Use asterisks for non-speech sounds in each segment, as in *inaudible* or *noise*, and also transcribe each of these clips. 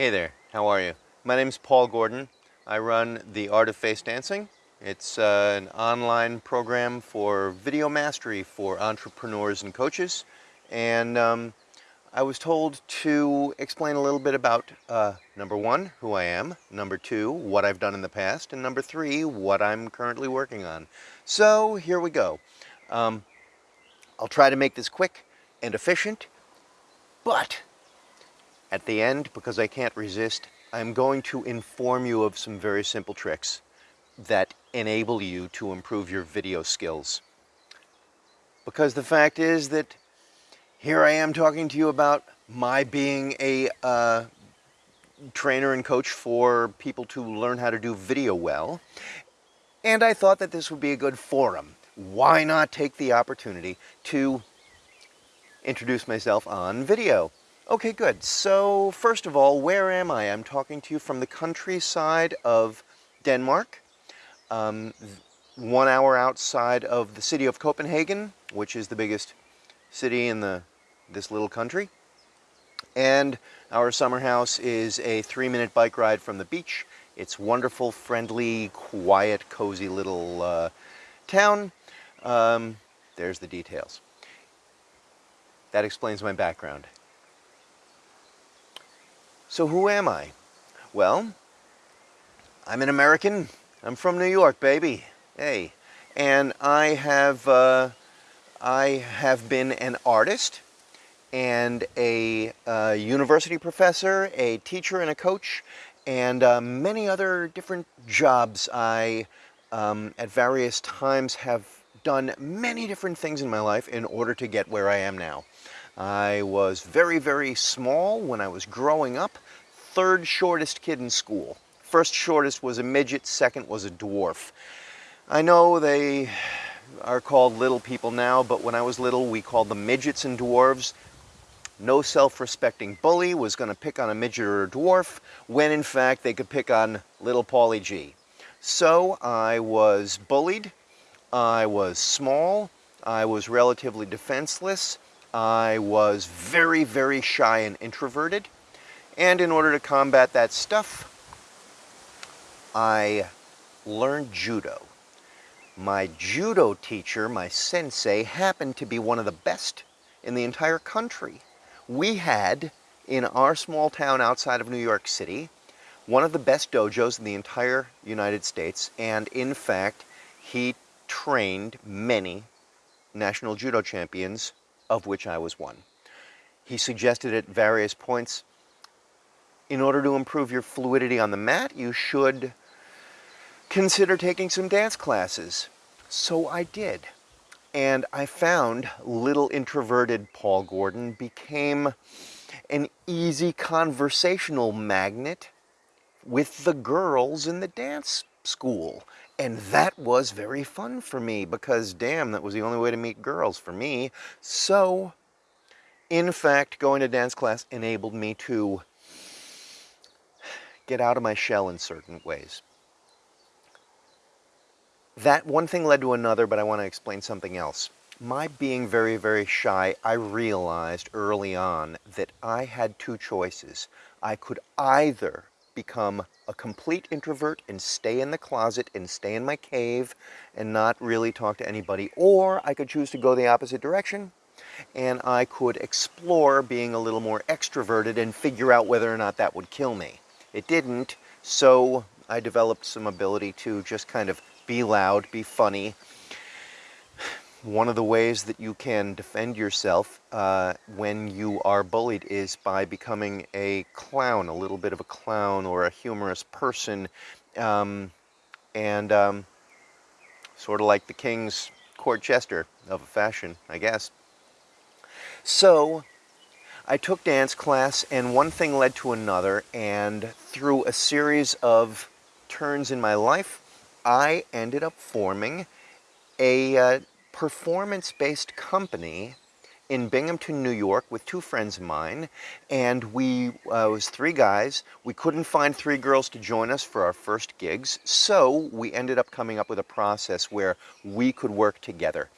Hey there, how are you? My name's Paul Gordon. I run The Art of Face Dancing. It's uh, an online program for video mastery for entrepreneurs and coaches. And um, I was told to explain a little bit about, uh, number one, who I am, number two, what I've done in the past, and number three, what I'm currently working on. So here we go. Um, I'll try to make this quick and efficient, but at the end, because I can't resist, I'm going to inform you of some very simple tricks that enable you to improve your video skills. Because the fact is that here I am talking to you about my being a uh, trainer and coach for people to learn how to do video well. And I thought that this would be a good forum. Why not take the opportunity to introduce myself on video? Okay, good. So first of all, where am I? I'm talking to you from the countryside of Denmark, um, one hour outside of the city of Copenhagen, which is the biggest city in the this little country. And our summer house is a three-minute bike ride from the beach. It's wonderful, friendly, quiet, cozy little uh, town. Um, there's the details. That explains my background. So who am I? Well, I'm an American. I'm from New York, baby. Hey. And I have, uh, I have been an artist and a uh, university professor, a teacher and a coach, and uh, many other different jobs. I, um, at various times, have done many different things in my life in order to get where I am now. I was very, very small when I was growing up, third shortest kid in school. First shortest was a midget, second was a dwarf. I know they are called little people now, but when I was little, we called them midgets and dwarves no self-respecting bully was going to pick on a midget or a dwarf when in fact they could pick on little Paulie G. So I was bullied, I was small, I was relatively defenseless, I was very, very shy and introverted, and in order to combat that stuff, I learned judo. My judo teacher, my sensei, happened to be one of the best in the entire country. We had in our small town outside of New York City one of the best dojos in the entire United States. And in fact he trained many national judo champions of which I was one. He suggested at various points in order to improve your fluidity on the mat you should consider taking some dance classes. So I did. And I found little introverted Paul Gordon became an easy conversational magnet with the girls in the dance school. And that was very fun for me because damn, that was the only way to meet girls for me. So, in fact, going to dance class enabled me to get out of my shell in certain ways that one thing led to another, but I want to explain something else. My being very, very shy, I realized early on that I had two choices. I could either become a complete introvert and stay in the closet and stay in my cave and not really talk to anybody, or I could choose to go the opposite direction and I could explore being a little more extroverted and figure out whether or not that would kill me. It didn't, so I developed some ability to just kind of be loud, be funny. One of the ways that you can defend yourself uh, when you are bullied is by becoming a clown, a little bit of a clown or a humorous person, um, and um, sort of like the king's court jester of a fashion, I guess. So, I took dance class and one thing led to another and through a series of turns in my life, I ended up forming a uh, performance-based company in Binghamton, New York with two friends of mine and we uh, was three guys. We couldn't find three girls to join us for our first gigs so we ended up coming up with a process where we could work together.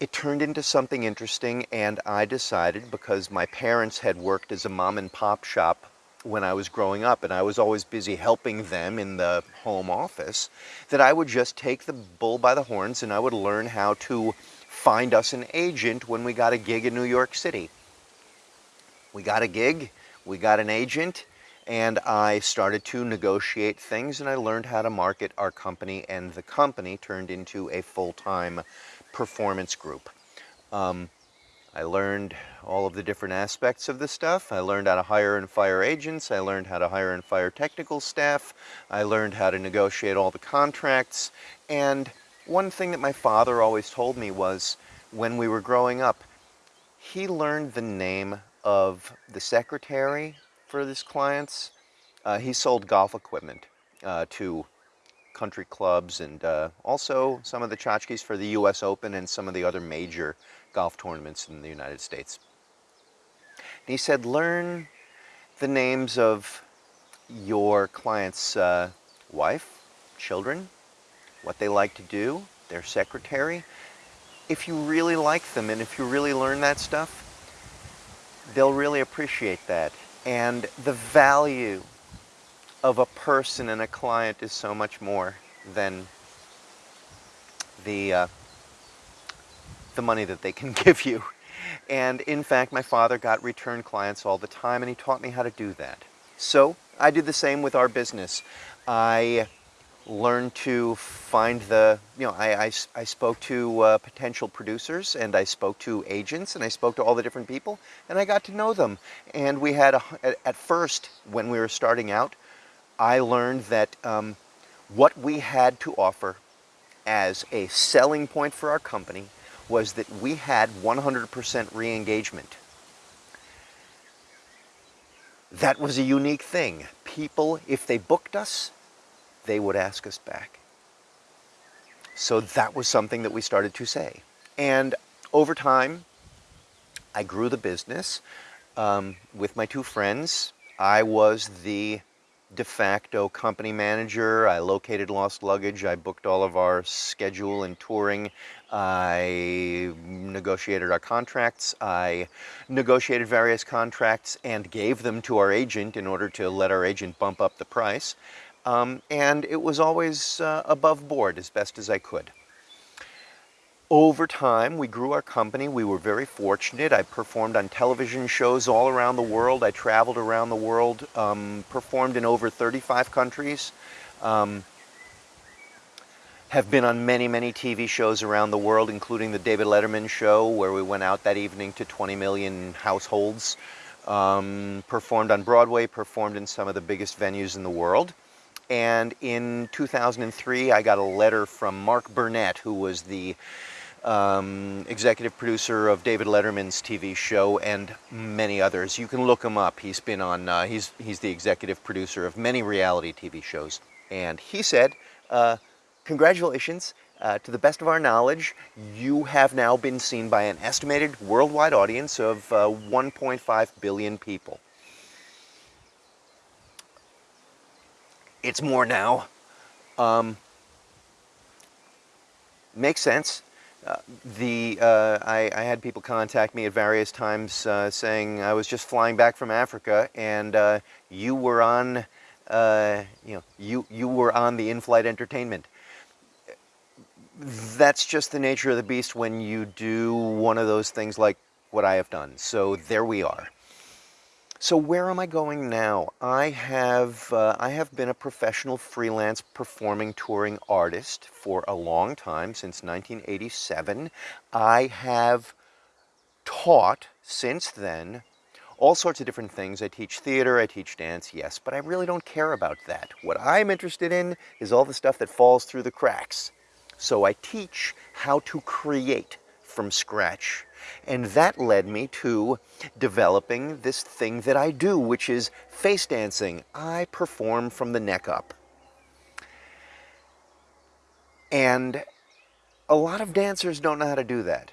It turned into something interesting and I decided because my parents had worked as a mom and pop shop when I was growing up and I was always busy helping them in the home office, that I would just take the bull by the horns and I would learn how to find us an agent when we got a gig in New York City. We got a gig, we got an agent, and I started to negotiate things and I learned how to market our company and the company turned into a full-time performance group. Um, I learned all of the different aspects of the stuff. I learned how to hire and fire agents. I learned how to hire and fire technical staff. I learned how to negotiate all the contracts. And one thing that my father always told me was when we were growing up, he learned the name of the secretary for his clients. Uh, he sold golf equipment uh, to country clubs and uh, also some of the tchotchkes for the U.S. Open and some of the other major golf tournaments in the United States. And he said, learn the names of your client's uh, wife, children, what they like to do, their secretary. If you really like them and if you really learn that stuff, they'll really appreciate that. And the value of a person and a client is so much more than the, uh, the money that they can *laughs* give you. And in fact, my father got return clients all the time and he taught me how to do that. So I did the same with our business. I learned to find the, you know, I, I, I spoke to uh, potential producers and I spoke to agents and I spoke to all the different people and I got to know them. And we had, a, at first, when we were starting out, I learned that um, what we had to offer as a selling point for our company was that we had 100% re-engagement. That was a unique thing. People, if they booked us, they would ask us back. So that was something that we started to say. And over time, I grew the business um, with my two friends. I was the de facto company manager. I located lost luggage. I booked all of our schedule and touring. I negotiated our contracts. I negotiated various contracts and gave them to our agent in order to let our agent bump up the price. Um, and it was always uh, above board as best as I could. Over time, we grew our company. We were very fortunate. I performed on television shows all around the world. I traveled around the world, um, performed in over 35 countries, um, have been on many, many TV shows around the world, including the David Letterman show, where we went out that evening to 20 million households, um, performed on Broadway, performed in some of the biggest venues in the world. And in 2003, I got a letter from Mark Burnett, who was the um, executive producer of David Letterman's TV show and many others. You can look him up. He's been on, uh, he's, he's the executive producer of many reality TV shows. And he said, uh, congratulations, uh, to the best of our knowledge, you have now been seen by an estimated worldwide audience of uh, 1.5 billion people. It's more now. Um, makes sense. The uh, I, I, had people contact me at various times uh, saying I was just flying back from Africa and uh, you were on uh, you know you you were on the in-flight entertainment. That's just the nature of the beast when you do one of those things like what I have done. So there we are. So where am I going now? I have, uh, I have been a professional freelance performing touring artist for a long time, since 1987. I have taught since then all sorts of different things. I teach theater, I teach dance, yes, but I really don't care about that. What I'm interested in is all the stuff that falls through the cracks. So I teach how to create from scratch. And that led me to developing this thing that I do, which is face dancing. I perform from the neck up. And a lot of dancers don't know how to do that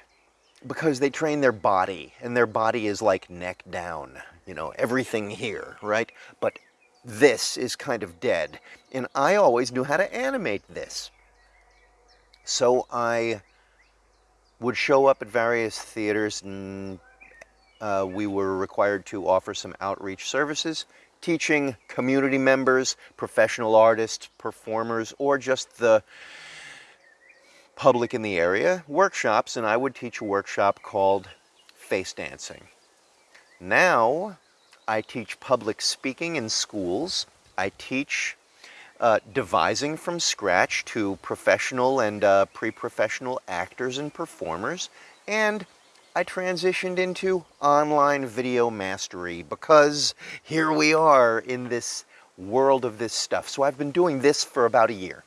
because they train their body and their body is like neck down, you know, everything here, right? But this is kind of dead. And I always knew how to animate this. So I would show up at various theaters and uh, we were required to offer some outreach services teaching community members, professional artists, performers, or just the public in the area workshops, and I would teach a workshop called Face Dancing. Now, I teach public speaking in schools. I teach uh, devising from scratch to professional and uh, pre-professional actors and performers. And I transitioned into online video mastery because here we are in this world of this stuff. So I've been doing this for about a year.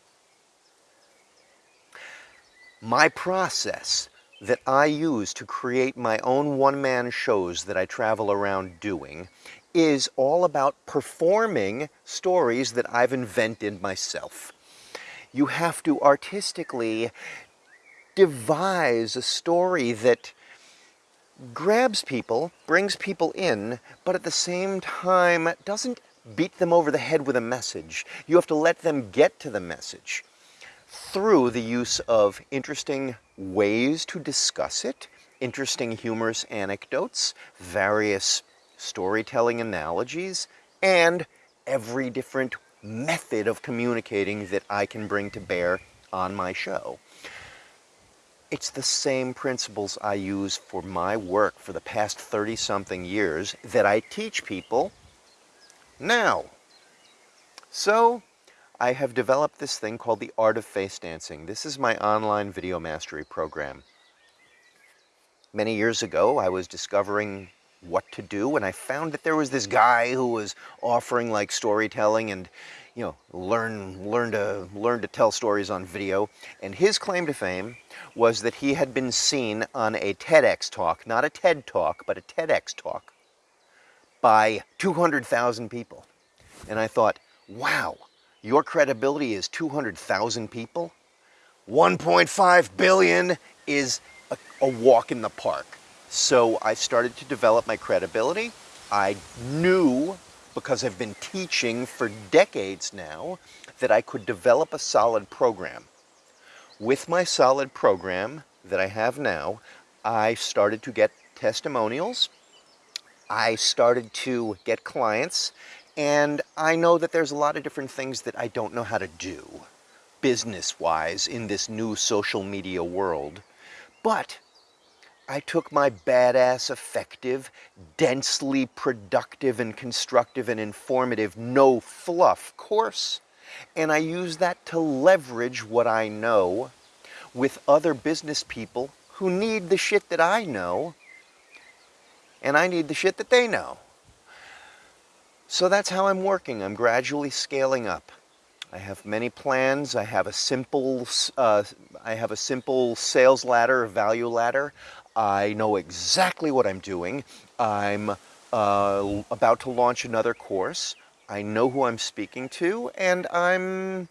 My process that I use to create my own one-man shows that I travel around doing is all about performing stories that I've invented myself. You have to artistically devise a story that grabs people, brings people in, but at the same time doesn't beat them over the head with a message. You have to let them get to the message through the use of interesting ways to discuss it, interesting humorous anecdotes, various storytelling analogies, and every different method of communicating that I can bring to bear on my show. It's the same principles I use for my work for the past 30-something years that I teach people now. So, I have developed this thing called the Art of Face Dancing. This is my online video mastery program. Many years ago, I was discovering what to do and I found that there was this guy who was offering like storytelling and you know learn learn to learn to tell stories on video. And his claim to fame was that he had been seen on a TEDx talk not a TED talk but a TEDx talk by 200,000 people. And I thought wow your credibility is 200,000 people? 1.5 billion is a, a walk in the park so I started to develop my credibility. I knew, because I've been teaching for decades now, that I could develop a solid program. With my solid program that I have now, I started to get testimonials. I started to get clients. And I know that there's a lot of different things that I don't know how to do business-wise in this new social media world. But I took my badass, effective, densely productive and constructive and informative, no fluff course, and I used that to leverage what I know with other business people who need the shit that I know, and I need the shit that they know. So that's how I'm working. I'm gradually scaling up. I have many plans. I have a simple, uh, I have a simple sales ladder, a value ladder. I know exactly what I'm doing. I'm uh, about to launch another course. I know who I'm speaking to, and I'm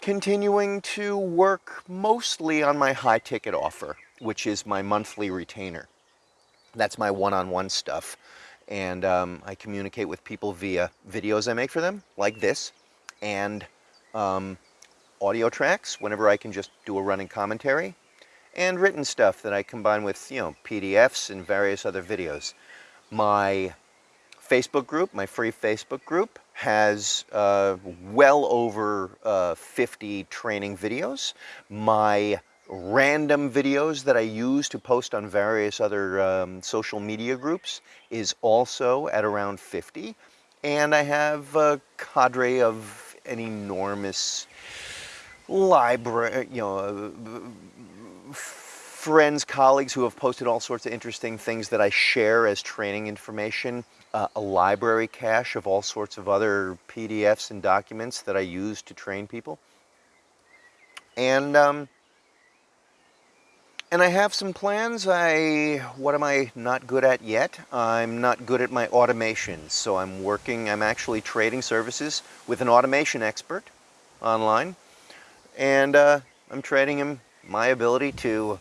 continuing to work mostly on my high ticket offer, which is my monthly retainer. That's my one-on-one -on -one stuff. And um, I communicate with people via videos I make for them, like this, and um, audio tracks whenever I can just do a running commentary and written stuff that I combine with, you know, PDFs and various other videos. My Facebook group, my free Facebook group, has uh, well over uh, 50 training videos. My random videos that I use to post on various other um, social media groups is also at around 50. And I have a cadre of an enormous library, you know, friends, colleagues who have posted all sorts of interesting things that I share as training information, uh, a library cache of all sorts of other PDFs and documents that I use to train people. And, um, and I have some plans. I, what am I not good at yet? I'm not good at my automation. So I'm working, I'm actually trading services with an automation expert online. And uh, I'm trading him my ability to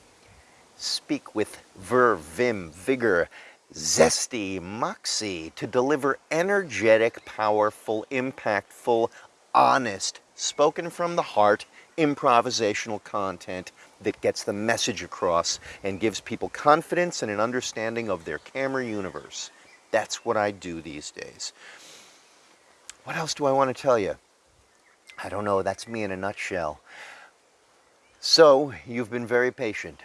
speak with verve, vim, vigor, zesty, moxie, to deliver energetic, powerful, impactful, honest, spoken from the heart, improvisational content that gets the message across and gives people confidence and an understanding of their camera universe. That's what I do these days. What else do I want to tell you? I don't know, that's me in a nutshell. So, you've been very patient.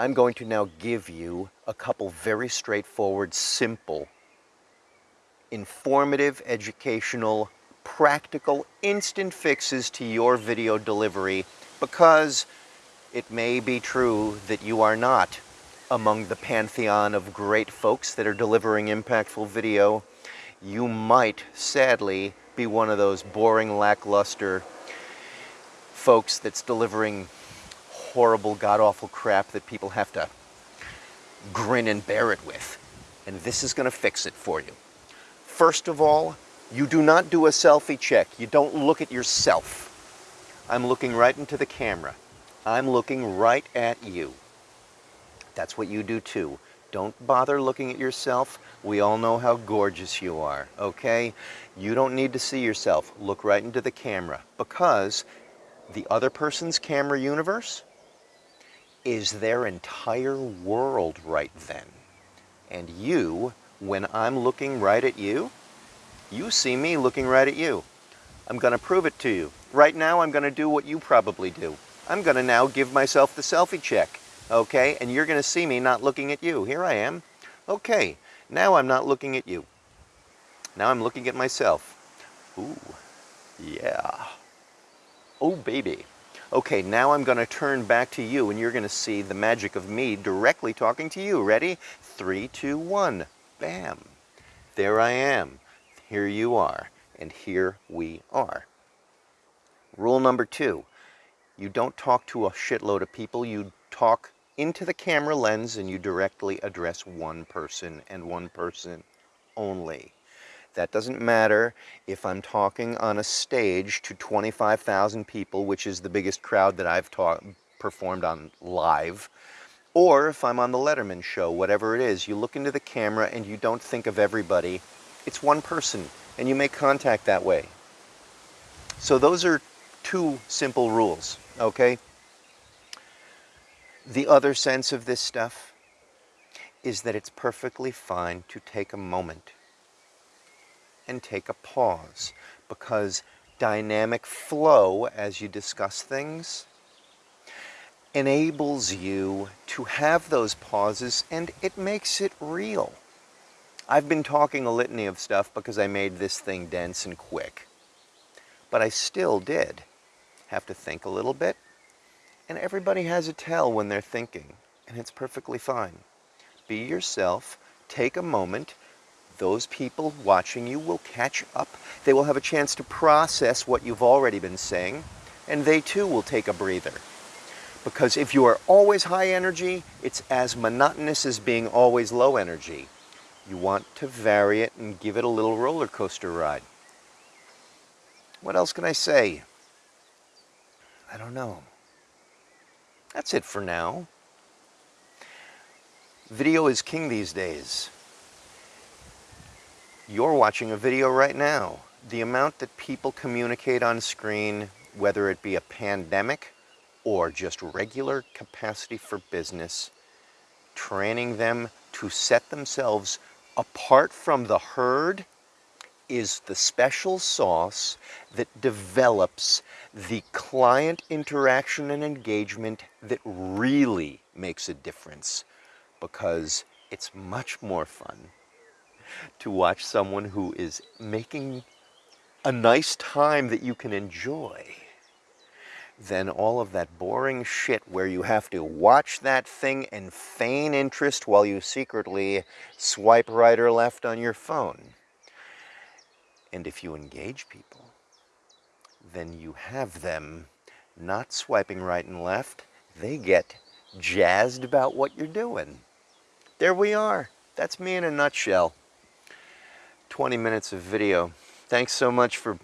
I'm going to now give you a couple very straightforward, simple, informative, educational, practical, instant fixes to your video delivery because it may be true that you are not among the pantheon of great folks that are delivering impactful video. You might, sadly, be one of those boring, lackluster folks that's delivering horrible, god-awful crap that people have to grin and bear it with. And this is going to fix it for you. First of all, you do not do a selfie check. You don't look at yourself. I'm looking right into the camera. I'm looking right at you. That's what you do too. Don't bother looking at yourself. We all know how gorgeous you are, okay? You don't need to see yourself. Look right into the camera because the other person's camera universe is their entire world right then. And you, when I'm looking right at you, you see me looking right at you. I'm going to prove it to you. Right now, I'm going to do what you probably do. I'm going to now give myself the selfie check okay? And you're going to see me not looking at you. Here I am. Okay, now I'm not looking at you. Now I'm looking at myself. Ooh, yeah. Oh, baby. Okay, now I'm going to turn back to you and you're going to see the magic of me directly talking to you. Ready? Three, two, one. Bam. There I am. Here you are. And here we are. Rule number two. You don't talk to a shitload of people. You talk into the camera lens and you directly address one person and one person only. That doesn't matter if I'm talking on a stage to 25,000 people, which is the biggest crowd that I've performed on live, or if I'm on the Letterman show, whatever it is, you look into the camera and you don't think of everybody. It's one person and you make contact that way. So those are two simple rules, okay? The other sense of this stuff is that it's perfectly fine to take a moment and take a pause because dynamic flow as you discuss things enables you to have those pauses and it makes it real. I've been talking a litany of stuff because I made this thing dense and quick. But I still did have to think a little bit and everybody has a tell when they're thinking, and it's perfectly fine. Be yourself, take a moment. Those people watching you will catch up. They will have a chance to process what you've already been saying, and they too will take a breather. Because if you are always high energy, it's as monotonous as being always low energy. You want to vary it and give it a little roller coaster ride. What else can I say? I don't know. That's it for now. Video is king these days. You're watching a video right now. The amount that people communicate on screen, whether it be a pandemic or just regular capacity for business, training them to set themselves apart from the herd is the special sauce that develops the client interaction and engagement that really makes a difference because it's much more fun to watch someone who is making a nice time that you can enjoy than all of that boring shit where you have to watch that thing and feign interest while you secretly swipe right or left on your phone. And if you engage people, then you have them not swiping right and left. They get jazzed about what you're doing. There we are. That's me in a nutshell. 20 minutes of video. Thanks so much for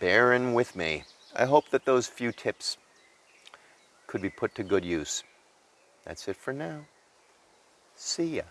bearing with me. I hope that those few tips could be put to good use. That's it for now. See ya.